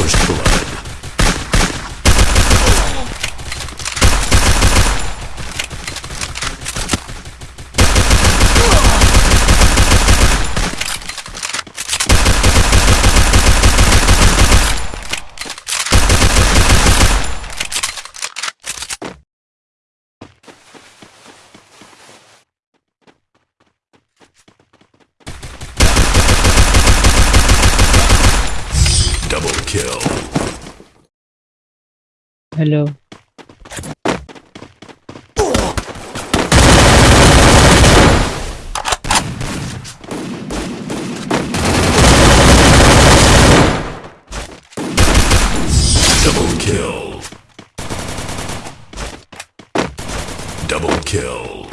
first blood. kill. Hello. Double kill. Double kill.